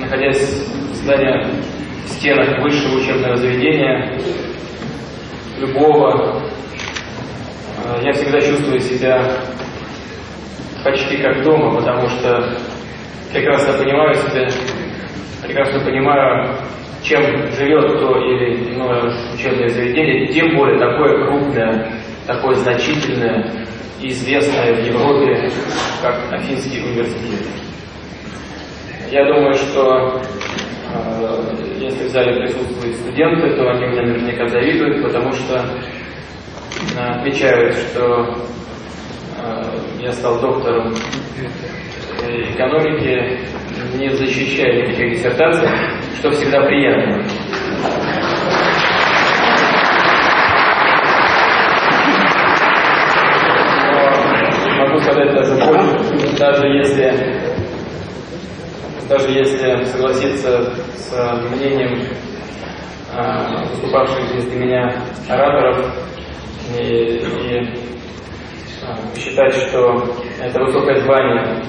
находясь в здании, в стенах высшего учебного заведения, любого, э, я всегда чувствую себя почти как дома, потому что прекрасно понимаю себя, прекрасно понимаю, чем живет то или иное учебное заведение, тем более такое крупное, такое значительное известное в Европе, как Афинский университет. Я думаю, что э, если в зале присутствуют студенты, то они мне наверняка завидуют, потому что э, отмечают, что э, я стал доктором экономики, не защищая никаких диссертаций, что всегда приятно. Но могу сказать даже больше, даже если даже если согласиться с мнением э, выступавших здесь для меня ораторов и, и э, считать, что это высокое звание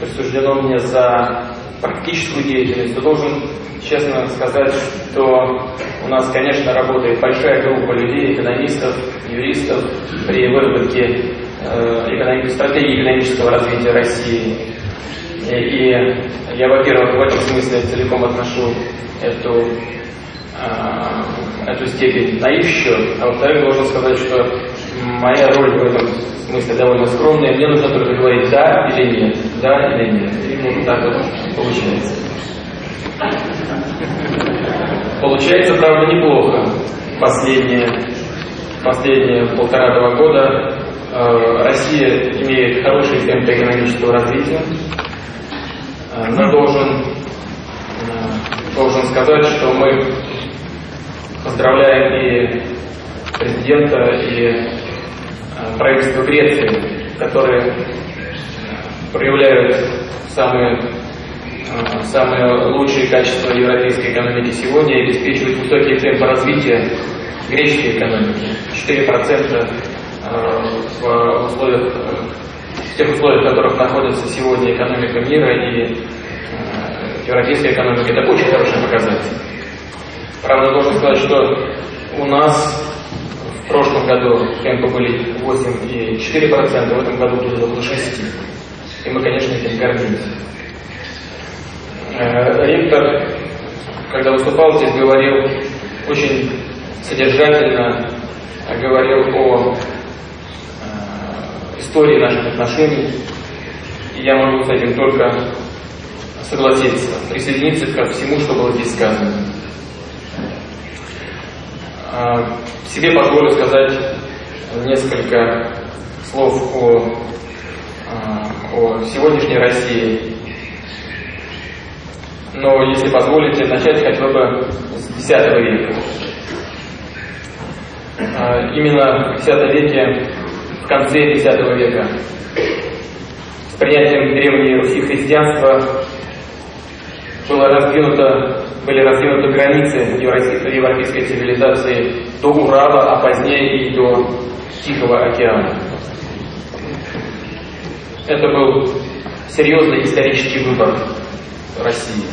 присуждено мне за практическую деятельность, то должен честно сказать, что у нас, конечно, работает большая группа людей, экономистов, юристов при выработке э, стратегии экономического развития России. И, я, во-первых, в этом смысле целиком отношу эту, э, эту степень на их счет, а во-вторых, должен сказать, что моя роль в этом смысле довольно скромная. Мне нужно только говорить «да» или «нет», «да» или «нет». И вот так вот получается. Получается, правда, неплохо. Последние, последние полтора-два года э, Россия имеет хороший темп экономического развития. Э, но должен, э, должен сказать, что мы поздравляем и президента, и э, правительство Греции, которые проявляют самые, самые лучшие качества европейской экономики сегодня и обеспечивают высокие темпы развития греческой экономики. 4% в условиях тех условиях, в которых находится сегодня экономика мира и э, европейская экономика, это очень хороший показатель. Правда, должен сказать, что у нас в прошлом году темпы были 8,4%, в этом году было около 6%. И мы, конечно, этим гордимся. Э, ректор, когда выступал здесь, говорил очень содержательно, говорил о истории наших отношений. И я могу с этим только согласиться, присоединиться ко всему, что было здесь сказано. А, себе позволю сказать несколько слов о, а, о сегодняшней России. Но, если позволите, начать хотел бы с X века. А, именно в X веке конце X века. С принятием Древней Руси христианства было раздвинуто, были раздвинуты границы европейской цивилизации до Урала, а позднее и до Тихого океана. Это был серьезный исторический выбор России.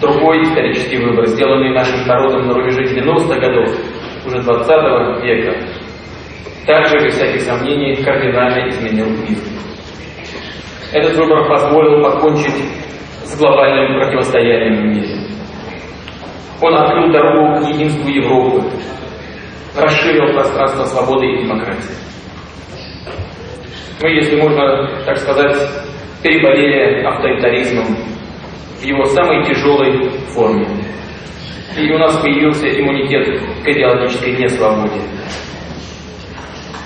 Другой исторический выбор, сделанный нашим народом на рубеже 90-х годов, уже 20 века, также, без всяких сомнений, кардинально изменил мир. Этот выбор позволил покончить с глобальным противостоянием в мире. Он открыл дорогу к единству Европы, расширил пространство свободы и демократии. Мы, если можно так сказать, переболели авторитаризмом в его самой тяжелой форме. И у нас появился иммунитет к идеологической несвободе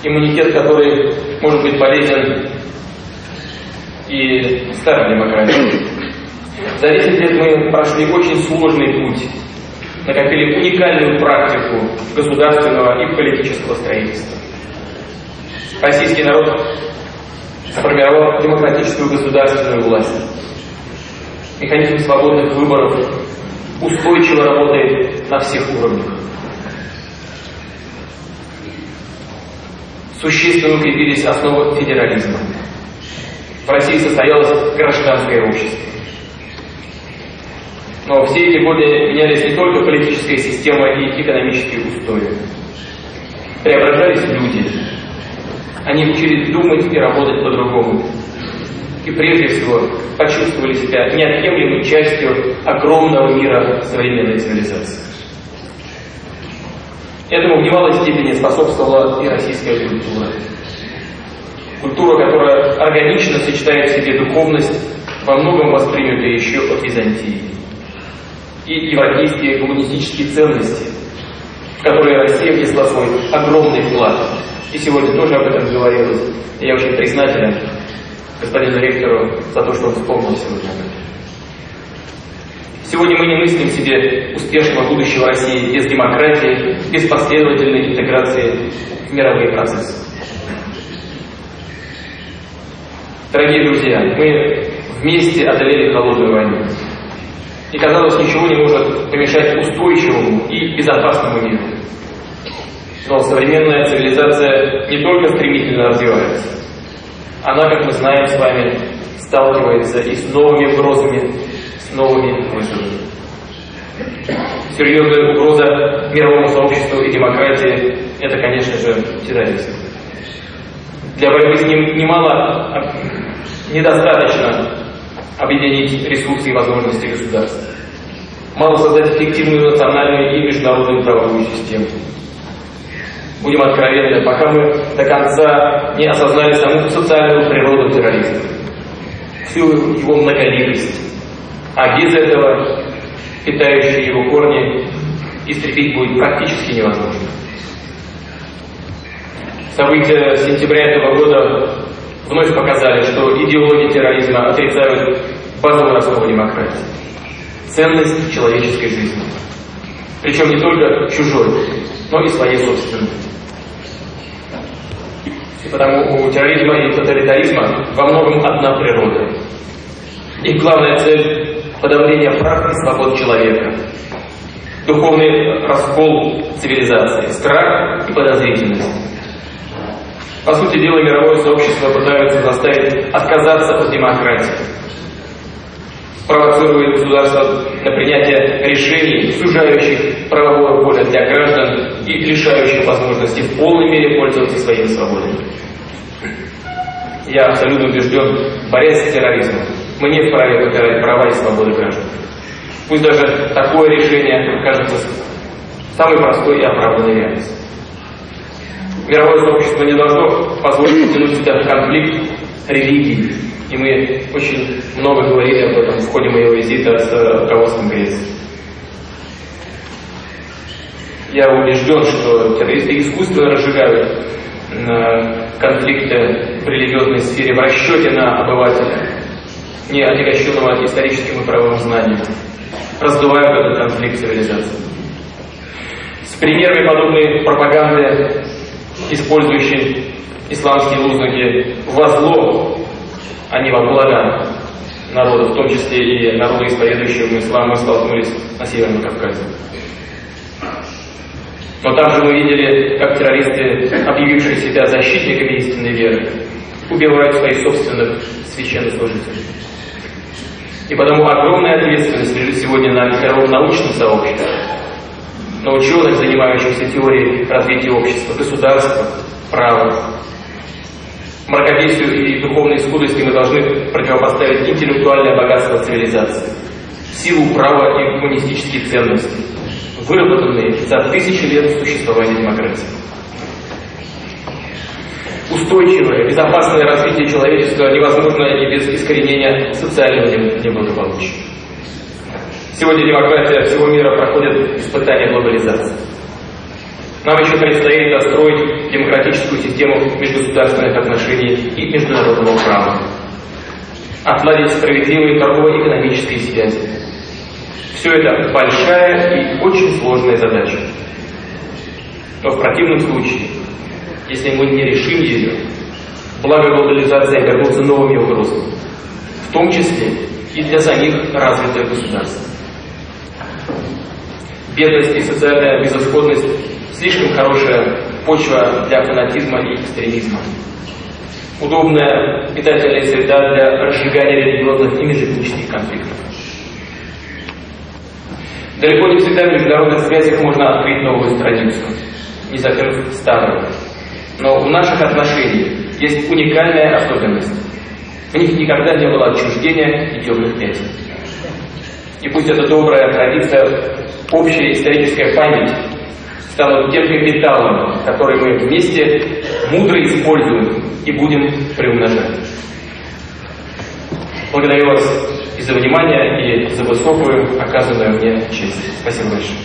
иммунитет, который может быть полезен и старой демократии. За 10 лет мы прошли очень сложный путь, накопили уникальную практику государственного и политического строительства. Российский народ сформировал демократическую государственную власть. Механизм свободных выборов устойчиво работает на всех уровнях. Существенно укрепились основы федерализма. В России состоялось гражданское общество. Но все эти годы менялись не только политическая система и экономические устои. Преображались люди. Они учились думать и работать по-другому. И прежде всего почувствовали себя неотъемлемой частью огромного мира современной цивилизации. Этому в немалой степени способствовала и российская культура. Культура, которая органично сочетает в себе духовность, во многом воспринятая еще от Византии и европейские гуманистические ценности, в которые Россия внесла свой огромный вклад. И сегодня тоже об этом говорилось. И я очень признателен господину ректору за то, что он вспомнил сегодня об этом. Сегодня мы не мыслим себе успешного будущего России без демократии, без последовательной интеграции в мировые процессы. Дорогие друзья, мы вместе одолели холодную войну. И, казалось, ничего не может помешать устойчивому и безопасному миру. Но современная цивилизация не только стремительно развивается, она, как мы знаем с вами, сталкивается и с новыми угрозами, новыми вызовами. Серьезная угроза мировому сообществу и демократии – это, конечно же, терроризм. Для борьбы с ним немало, недостаточно объединить ресурсы и возможности государства. Мало создать эффективную национальную и международную правовую систему. Будем откровенны, пока мы до конца не осознали саму социальную природу терроризма, всю его многоликость. А без этого питающие его корни истребить будет практически невозможно. События сентября этого года вновь показали, что идеологии терроризма отрицают базовую основу демократии – ценность человеческой жизни. Причем не только чужой, но и своей собственной. И потому у терроризма и тоталитаризма во многом одна природа. Их главная цель – подавление прав и свобод человека, духовный раскол цивилизации, страх и подозрительность. По сути дела, мировое сообщество пытается заставить отказаться от демократии, провоцирует государство на принятие решений, сужающих правовое поле для граждан и лишающих возможности в полной мере пользоваться своими свободами. Я абсолютно убежден, борясь с терроризмом, мы не вправе попирать права и свободы граждан. Пусть даже такое решение кажется самой простой и оправданной реальностью. Мировое сообщество не должно позволить втянуть себя в конфликт религий. И мы очень много говорили об этом в ходе моего визита с руководством Греции. Я убежден, что террористы искусственно разжигают э, конфликты в религиозной сфере в расчете на обывателя, не отягощенного историческим и правовым знанием, раздувают этот конфликт цивилизации. С примерами подобной пропаганды использующий исламские лозунги во зло, а не во благо народа, в том числе и народа, исповедующего ислам, мы столкнулись на Северном Кавказе. Но там же мы видели, как террористы, объявившие себя защитниками истинной веры, убивают своих собственных священнослужителей. И потому огромная ответственность лежит сегодня на мировом научном сообществе, на ученых, занимающихся теорией развития общества, государства, права. Мракобесию и духовной скудости мы должны противопоставить интеллектуальное богатство цивилизации, силу права и гуманистические ценности, выработанные за тысячи лет существования демократии. Устойчивое, безопасное развитие человечества невозможно и без искоренения социального неблагополучия. Сегодня демократия всего мира проходит испытание глобализации. Нам еще предстоит достроить демократическую систему межгосударственных отношений и международного права. Отладить справедливые торгово-экономические связи. Все это большая и очень сложная задача. Но в противном случае, если мы не решим ее, благо глобализации обернутся новыми угрозами, в том числе и для самих развитых государств. Бедность и социальная безысходность – слишком хорошая почва для фанатизма и экстремизма. Удобная питательная среда для разжигания религиозных и межэтнических конфликтов. Далеко не всегда в международных связях можно открыть новую страницу, не закрыв старую. Но в наших отношениях есть уникальная особенность. В них никогда не было отчуждения и темных пятен. И пусть эта добрая традиция, общая историческая память станут тем капиталом, который мы вместе мудро используем и будем приумножать. Благодарю вас и за внимание, и за высокую оказанную мне честь. Спасибо большое.